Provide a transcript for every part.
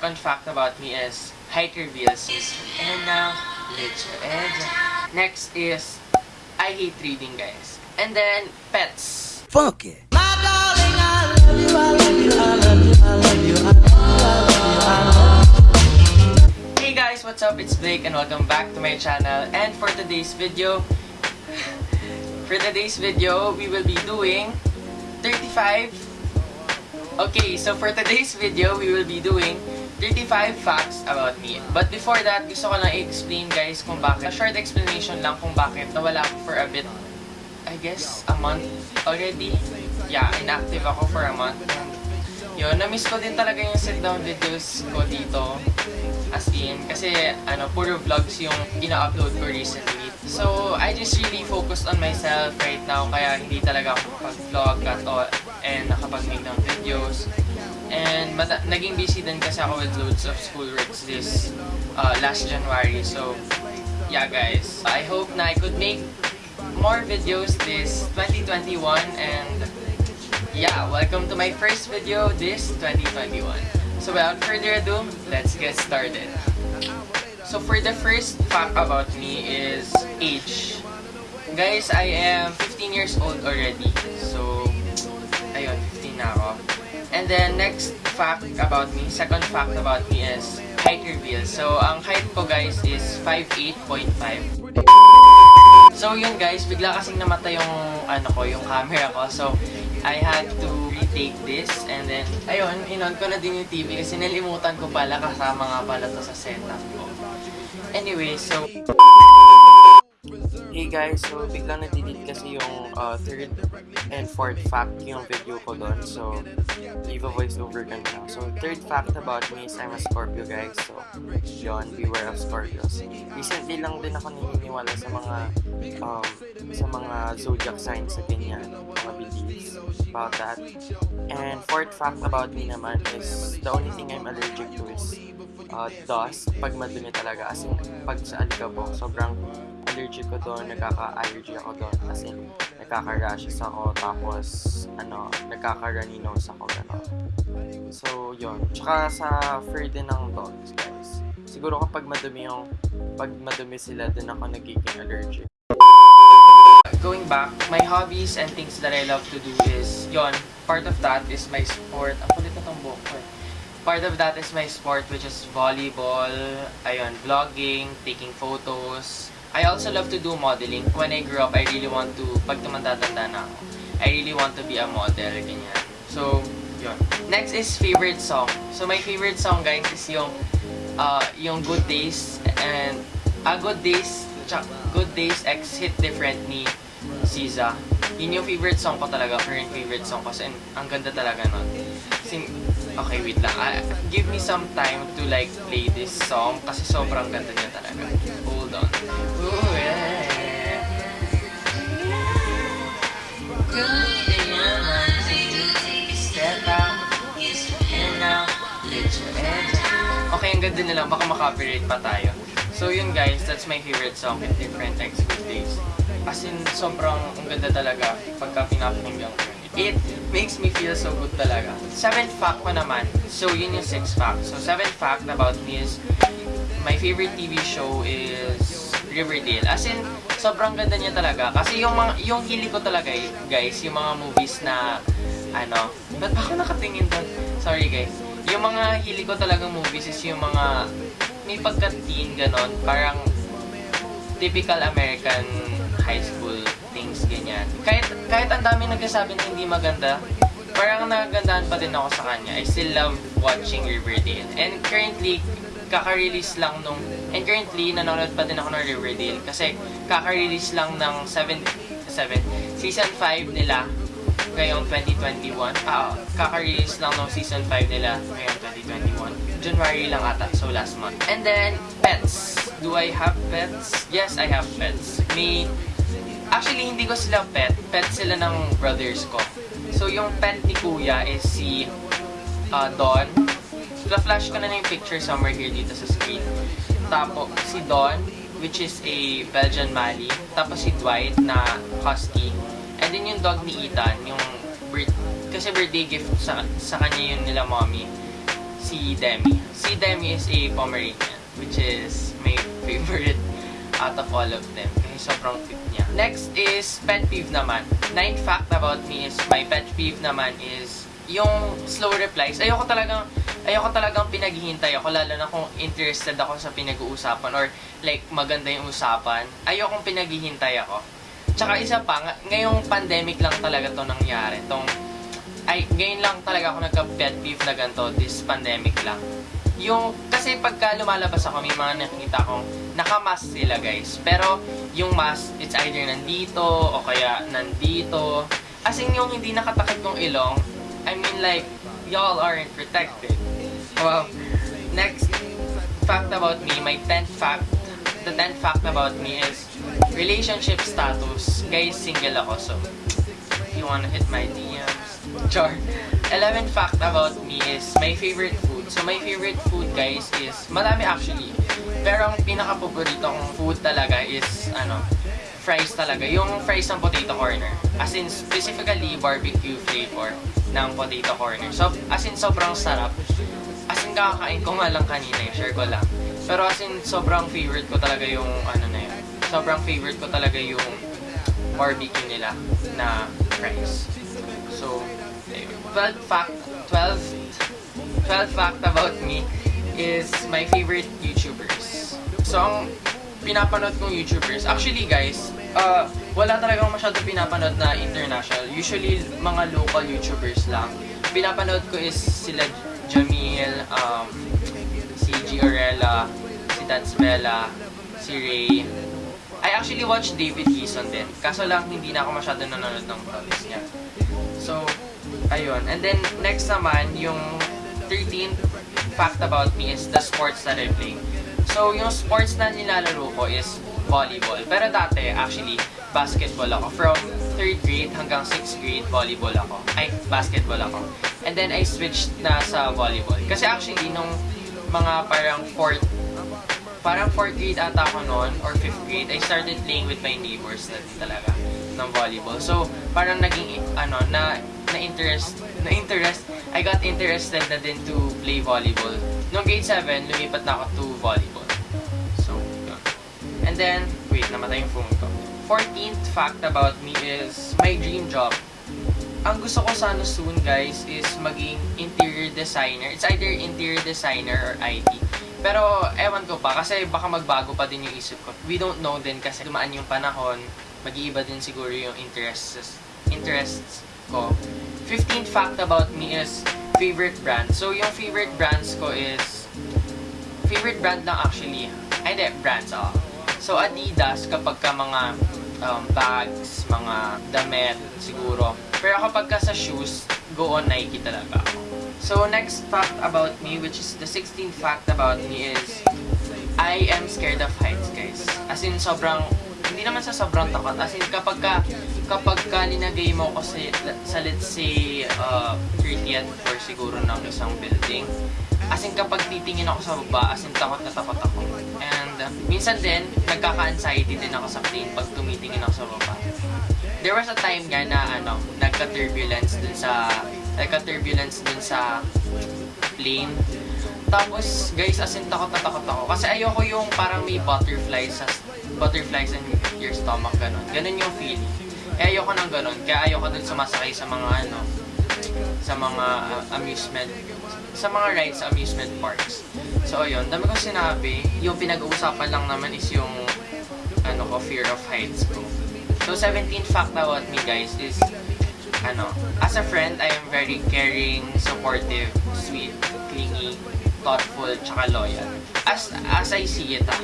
second fact about me is height reveals. And now, little edge. Next is, I hate reading, guys. And then, pets. Funky. Hey guys, what's up? It's Blake and welcome back to my channel. And for today's video, for today's video, we will be doing 35. Okay, so for today's video, we will be doing 35 facts about me. But before that, gusto ko lang i-explain guys kung bakit. A short explanation lang kung bakit nawala ako for a bit, I guess, a month already. Yeah, inactive ako for a month. Yun, na-miss ko din talaga yung sit-down videos ko dito. As in, kasi ano, puro vlogs yung ina-upload ko recently. So, I just really focused on myself right now, kaya hindi talaga ako nakapag-vlog at all and nakapag-make ng videos. And naging busy din kasi ako with loads of schoolworks this uh, last January. So, yeah guys, I hope na I could make more videos this 2021 and yeah, welcome to my first video this 2021. So without further ado, let's get started. So for the first fact about me is age. Guys, I am 15 years old already. So, ayun, 15 na ako. And then next fact about me, second fact about me is height reveal. So ang height ko guys is 5'8.5. So yun guys, bigla kasing namatay yung ano ko, yung camera ko. So I had to retake this and then ayun, inon ko na din yung TV kasi nalimutan ko pala kasama nga pala to sa setup ko. Anyway, so Hey guys, so biglang na-delete kasi yung uh, third and fourth fact yung video ko doon. So, leave a voice over ka na. So, third fact about me is I'm a Scorpio guys. So, yun, beware of Scorpios. Recently lang din ako naniniwala sa mga um, sa mga zodiac signs sa ganyan, mga beliefs about that. And fourth fact about me naman is the only thing I'm allergic to is uh, dust pag madumi talaga. As in, pag sa alikabok, sobrang allergic ko doon, nagkaka-allergy ako doon. As in, nagkaka-rashes ako, tapos, ano, nagkaka-runny nose ako, gano'n. So, yun. Tsaka sa fur din ng dogs, guys. Siguro kapag madumi yung, pag madumi sila, din ako nagiging allergic. Going back, my hobbies and things that I love to do is, yon part of that is my sport. Ang kulit na tong buhok ko eh. Part of that is my sport which is volleyball, ayun, vlogging, taking photos. I also love to do modeling. When I grew up, I really want to, pag tumanda-tanda na ako, I really want to be a model, ganyan. So, yun. Next is favorite song. So, my favorite song, guys, is yung, uh, yung Good Days and, ah, Good Days, Good Days X Hit Different ni SZA. Yun yung favorite song ko talaga, current favorite song ko. Kasi ang ganda talaga nun. Kasi, okay, wait lang. Ah, give me some time to like play this song kasi sobrang ganda niya talaga. Hold on. Ooh, yeah. Okay, ang ganda nila. Baka makapirate pa tayo. So yun guys, that's my favorite song in different Good Days. As in, sobrang ang ganda talaga pagka pinapakinggan ko. It makes me feel so good talaga. Seventh fact ko naman, so yun yung sixth fact. So seventh fact about me is, my favorite TV show is Riverdale. As in, sobrang ganda niya talaga. Kasi yung, mga, yung hili ko talaga eh, guys, yung mga movies na, ano, ba't ba ako nakatingin doon? Sorry guys. Yung mga hili ko talagang movies is yung mga may pagka-teen, ganon. Parang typical American high school things, ganyan. Kahit, kahit ang dami nagsasabi na hindi maganda, parang nagagandaan pa din ako sa kanya. I still love watching Riverdale. And currently, kaka-release lang nung... And currently, nanonood pa din ako ng Riverdale kasi kaka-release lang ng 7... 7 season 5 nila ngayong 2021. Ah, kaka-release lang ng season 5 nila ngayong 2021. January lang ata, so last month. And then, pets. Do I have pets? Yes, I have pets. May... Actually, hindi ko sila pet. Pet sila ng brothers ko. So, yung pet ni Kuya is si uh, Don. Fla-flash ko na na yung picture somewhere here dito sa screen. Tapos, si Don, which is a Belgian Mali. Tapos si Dwight na Husky. And then yung dog ni Ethan, yung birth, kasi birthday gift sa, sa kanya yun nila mommy, si Demi. Si Demi is a Pomeranian, which is my favorite out of all of them. Sobrang cute niya. Next is pet peeve naman. Ninth fact about me is, my pet peeve naman is yung slow replies. Ayoko talagang, ayoko talagang pinaghihintay ako, lalo na kung interested ako sa pinag-uusapan or like maganda yung usapan. Ayokong pinaghihintay ako. Tsaka isa pa, nga- ngayong pandemic lang talaga to nangyari. Tong, ay, ngayon lang talaga ako nagka-pet peeve na ganito, this pandemic lang. Yung, kasi pagka lumalabas ako, may mga nakikita akong nakamask sila guys. Pero, yung mask, it's either nandito, o kaya nandito. As in, yung hindi nakatakip yung ilong, I mean like, y'all aren't protected. Well, next fact about me, my 10th fact, the 10th fact about me is relationship status. Guys, single ako, so you wanna hit my DMs, char. 11th fact about me is my favorite food. So my favorite food, guys, is madami actually. Pero ang pinaka-paborito kong food talaga is, ano, fries talaga. Yung fries ng potato corner. As in, specifically, barbecue flavor ng potato corner. So, as in, sobrang sarap. As in, kakakain ko nga lang kanina, eh, share ko lang. Pero as in, sobrang favorite ko talaga yung, ano na yun. Sobrang favorite ko talaga yung barbecue nila na fries. So, ayun. 12 fact, 12, 12 fact about me is my favorite YouTubers. So, ang pinapanood kong YouTubers, actually guys, uh, wala talaga akong masyado pinapanood na international. Usually, mga local YouTubers lang. Pinapanood ko is sila Jamil, um, si Giorella, si Tats Bella, si Ray. I actually watched David Gison din. Kaso lang, hindi na ako masyado nanonood ng vlogs niya. So, ayun. And then, next naman, yung 13th fact about me is the sports that I play. So, yung sports na nilalaro ko is volleyball. Pero dati, actually, basketball ako. From 3rd grade hanggang 6th grade, volleyball ako. Ay, basketball ako. And then, I switched na sa volleyball. Kasi actually, nung mga parang 4th parang 4th grade ata ako noon or 5th grade, I started playing with my neighbors na talaga ng volleyball. So, parang naging, ano, na, na-interest, na-interest, I got interested na din to play volleyball. Noong grade 7, lumipat na ako to volleyball. So, yun. And then, wait, namatay yung phone ko. 14th fact about me is my dream job. Ang gusto ko sana soon, guys, is maging interior designer. It's either interior designer or IT. Pero, ewan ko pa, kasi baka magbago pa din yung isip ko. We don't know din kasi dumaan yung panahon, mag-iiba din siguro yung interests, interests ko. 15th fact about me is favorite brand. So, yung favorite brands ko is, favorite brand lang actually. Ay, hindi, brands, ah. So, Adidas, kapag ka mga um, bags, mga damit, siguro. Pero kapag ka sa shoes, go on Nike talaga ako. So, next fact about me, which is the 16th fact about me is, I am scared of heights, guys. As in, sobrang, hindi naman sa sobrang takot. As in, kapag ka, kapag ka linagay mo ko sa, sa let's say, uh, 30th floor siguro ng isang building, as in, kapag titingin ako sa baba, as in, takot na takot ako. And, uh, minsan din, nagkaka-anxiety din ako sa plane pag tumitingin ako sa baba. There was a time nga na, ano, nagka-turbulence dun sa, nagka-turbulence dun sa plane. Tapos, guys, as in, takot na takot ako. Kasi ayoko yung parang may butterflies sa butterflies in your stomach, ganun. Ganun yung feeling. Kaya ayoko ng ganun. Kaya ayoko dun sumasakay sa mga, ano, sa mga uh, amusement, sa mga rides sa amusement parks. So, ayun. Dami kong sinabi. Yung pinag-uusapan lang naman is yung, ano ko, fear of heights ko. So, 17th fact about me, guys, is, ano, as a friend, I am very caring, supportive, sweet, clingy, thoughtful, tsaka loyal. As as I see it, ah.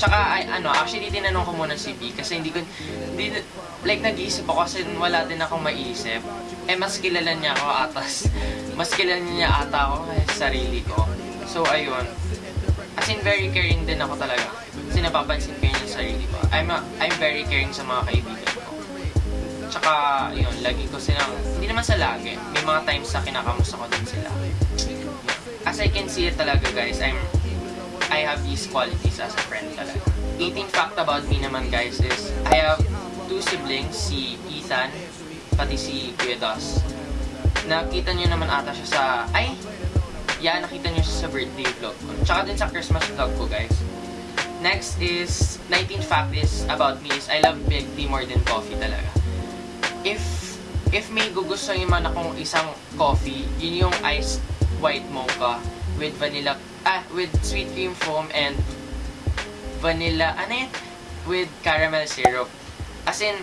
Tsaka, I, ano, actually, tinanong ko muna si B kasi hindi ko, hindi, like, nag-iisip ako kasi wala din akong maisip. Eh, mas kilala niya ako atas. Mas kilala niya ata ako sa sarili ko. So, ayun. As in, very caring din ako talaga. Kasi napapansin ko yun yung sarili ko. I'm, a, I'm very caring sa mga kaibigan ko. Tsaka, yun, lagi ko silang, hindi naman sa lagi. May mga times na kinakamusta ko din sila. As I can see it talaga, guys, I'm, I have these qualities as a friend talaga. 18 fact about me naman, guys, is I have two siblings, si Ethan, pati si Kuya Dos. Nakita nyo naman ata siya sa, ay, Yan, nakita nyo siya sa birthday vlog ko. Tsaka din sa Christmas vlog ko, guys. Next is, 19th fact is about me is I love milk tea more than coffee talaga. If if may gugustuhin man akong isang coffee, yun yung iced white mocha with vanilla, ah, with sweet cream foam and vanilla, ano yun? With caramel syrup. As in,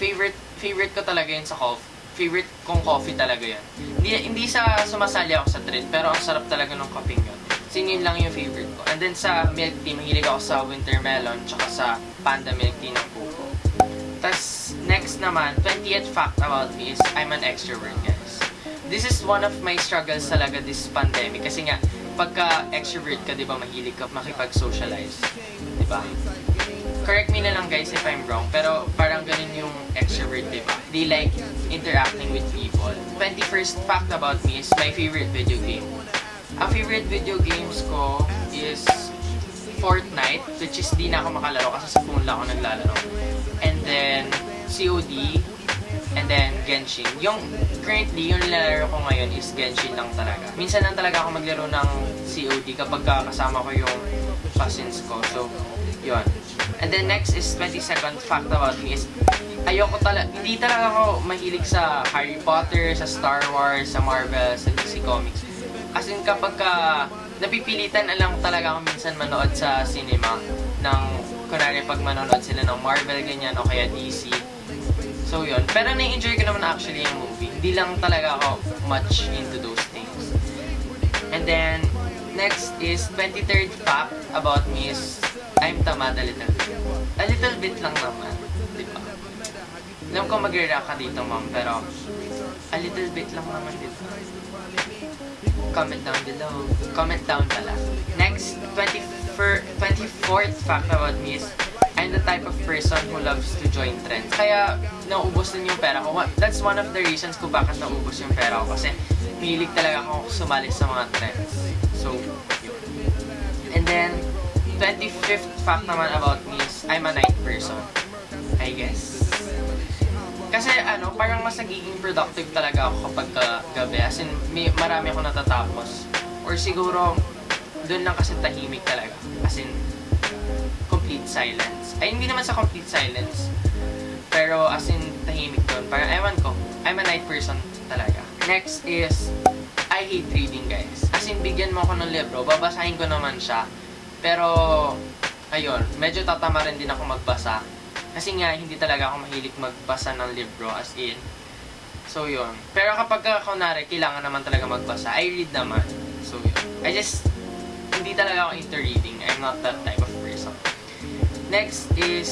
favorite, favorite ko talaga yun sa coffee. Favorite kong coffee talaga yun. Hindi, hindi sa sumasali ako sa trend, pero ang sarap talaga ng coffee yun. Kasi yun lang yung favorite ko. And then sa milk tea, mahilig ako sa winter melon, tsaka sa panda milk tea ng Coco. Tapos, next naman, 20th fact about me is I'm an extrovert, guys. This is one of my struggles talaga this pandemic. Kasi nga, pagka extrovert ka, di ba, mahilig ka makipag-socialize. Di ba? Correct me na lang guys if I'm wrong, pero parang ganun yung extrovert, di ba? They like interacting with people. 21st fact about me is my favorite video game. Ang favorite video games ko is Fortnite, which is di na ako makalaro kasi sa phone lang ako naglalaro. And then, COD, and then Genshin. Yung currently, yung nilalaro ko ngayon is Genshin lang talaga. Minsan lang talaga ako maglaro ng COD kapag kasama ko yung cousins ko. So, yun. And then next is 22nd fact about me is ayoko talaga, hindi talaga ako mahilig sa Harry Potter, sa Star Wars, sa Marvel, sa DC Comics. As in kapag ka, napipilitan na lang talaga ako minsan manood sa cinema ng, kunwari pag manonood sila ng Marvel, ganyan, o kaya DC. So yun. Pero na-enjoy ko naman actually yung movie. Hindi lang talaga ako much into those things. And then, next is 23rd fact about me is I'm tamad a little bit. A little bit lang naman. Di ba? Alam ko mag-react ka dito, ma'am, pero a little bit lang naman dito. Comment down below. Comment down pala. Next, 24, 24th fact about me is I'm the type of person who loves to join trends. Kaya, naubos din yung pera ko. That's one of the reasons kung bakit naubos yung pera ko. Kasi, hilig talaga ako sumali sa mga trends. So. And then, 25th fact naman about me is I'm a night person. I guess. Kasi ano, parang mas nagiging productive talaga ako kapag ka gabi. As in, may, marami ako natatapos. Or siguro, doon lang kasi tahimik talaga. As in, complete silence. Ay, hindi naman sa complete silence. Pero as in, tahimik doon. Parang, ewan ko, I'm a night person talaga. Next is, I hate reading, guys. As in, bigyan mo ako ng libro, babasahin ko naman siya. Pero, ayun, medyo tatama rin din ako magbasa. Kasi nga, hindi talaga ako mahilig magbasa ng libro, as in. So, yun. Pero kapag ka, kunwari, kailangan naman talaga magbasa, I read naman. So, yun. I just, hindi talaga ako into reading. I'm not that type. Next is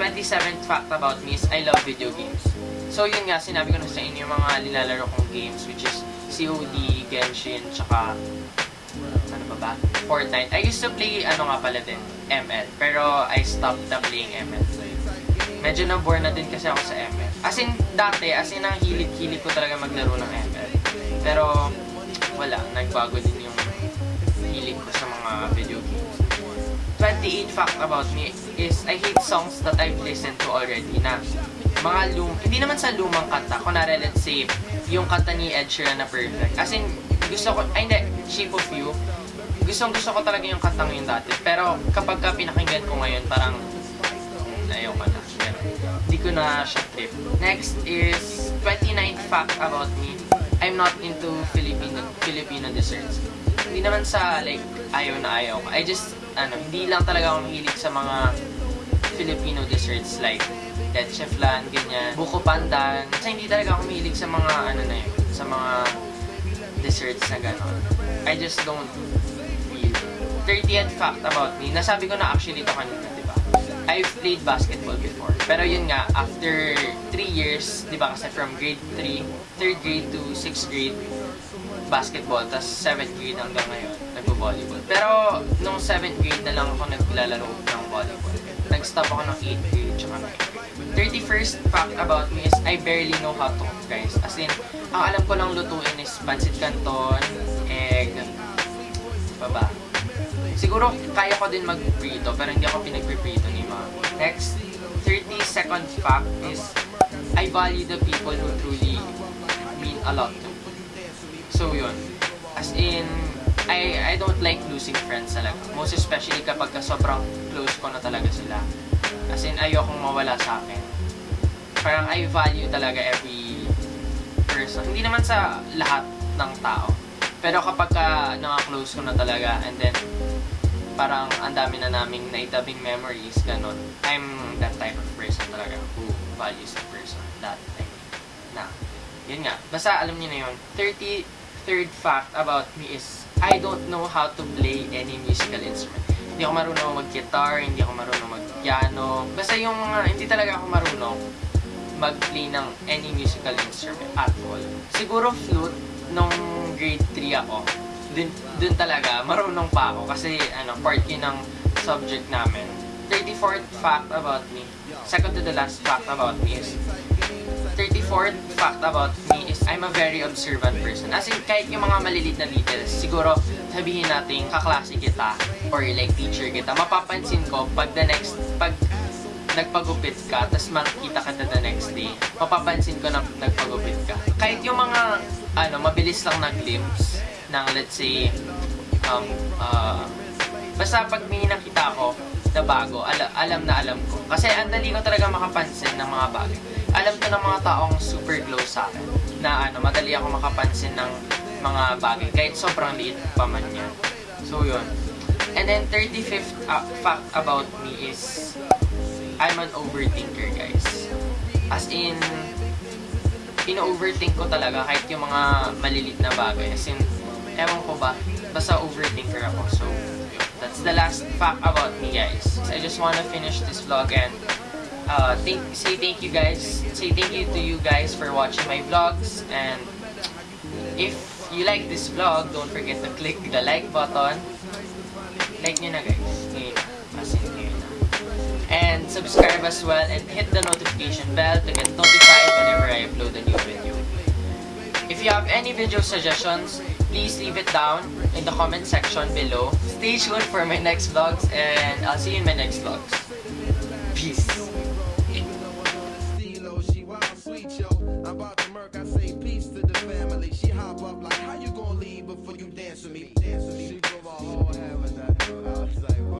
27th fact about me is I love video games. So yun nga, sinabi ko na sa inyo yung mga nilalaro kong games which is COD, Genshin, tsaka ano ba ba? Fortnite. I used to play, ano nga pala din, ML. Pero I stopped na playing ML. Medyo na-bore na din kasi ako sa ML. As in, dati, as in, ang hilig-hilig ko talaga maglaro ng ML. Pero, wala, nagbago din yung hilig ko sa mga video games. 28 fact about me is I hate songs that I've listened to already na mga lum hindi naman sa lumang kanta. Kunwari, let's say, yung kanta ni Ed Sheeran na perfect. As in, gusto ko, ay hindi, Shape of You. Gustong gusto ko talaga yung kantang yun dati. Pero kapag ka pinakinggan ko ngayon, parang ayaw ko na. Hindi ko na siya trip. Next is 29th fact about me. I'm not into Filipino Filipino desserts. Hindi naman sa like ayaw na ayaw ko. I just ano, hindi lang talaga ako mahilig sa mga Filipino desserts like leche flan, ganyan, buko pandan. Kasi hindi talaga ako mahilig sa mga ano na yun, sa mga desserts na gano'n. I just don't feel. 30th fact about me, nasabi ko na actually ito kanina, di ba? I've played basketball before. Pero yun nga, after 3 years, di ba kasi from grade 3, 3rd grade to 6th grade, basketball, tapos 7th grade hanggang ngayon, nagbo-volleyball. Pero, nung 7th grade na lang ako naglalaro ng volleyball. Nag-stop ako ng 8th grade, tsaka 9th grade. 31st fact about me is I barely know how to cook, guys. As in, ang alam ko lang lutuin is pancit canton, egg, pa ba? Siguro, kaya ko din mag-prito, pero hindi ako pinag-prito ni mom. Next, 32nd fact is I value the people who truly mean a lot to me. So yun. As in, I I don't like losing friends talaga. Most especially kapag ka sobrang close ko na talaga sila. As in, ayokong mawala sa akin. Parang I value talaga every person. Hindi naman sa lahat ng tao. Pero kapag ka naka-close ko na talaga and then parang ang dami na naming naitabing memories, ganun. I'm that type of person talaga who values the person. That, I mean, na. Yun nga. Basta alam niyo na yun. 33rd fact about me is I don't know how to play any musical instrument. Hindi ako marunong mag-guitar, hindi ako marunong mag-piano. Basta yung mga, hindi talaga ako marunong mag-play ng any musical instrument at all. Siguro flute, nung grade 3 ako, dun, dun talaga, marunong pa ako kasi ano, part yun ng subject namin. 34th fact about me, second to the last fact about me is 34th fact about I'm a very observant person. As in, kahit yung mga malilit na details, siguro sabihin natin kaklase kita or like teacher kita, mapapansin ko pag the next, pag nagpagupit ka, tapos makikita ka na the next day, mapapansin ko na nagpagupit ka. Kahit yung mga, ano, mabilis lang na glimpse ng, let's say, um, uh, basta pag may nakita ko na bago, ala, alam na alam ko. Kasi ang dali ko talaga makapansin ng mga bagay. Alam to ng mga taong super close sa akin, na ano, madali ako makapansin ng mga bagay, kahit sobrang liit pa man yan. So, yun. And then, 35th uh, fact about me is, I'm an overthinker, guys. As in, ino-overthink ko talaga kahit yung mga malilit na bagay. As in, ewan ko ba, basta overthinker ako. So, that's the last fact about me, guys. I just wanna finish this vlog and uh, say thank you guys. Say thank you to you guys for watching my vlogs. And if you like this vlog, don't forget to click the like button. Like nyo na, guys. And subscribe as well and hit the notification bell to get notified whenever I upload a new video. If you have any video suggestions, please leave it down in the comment section below. Stay tuned for my next vlogs and I'll see you in my next vlogs.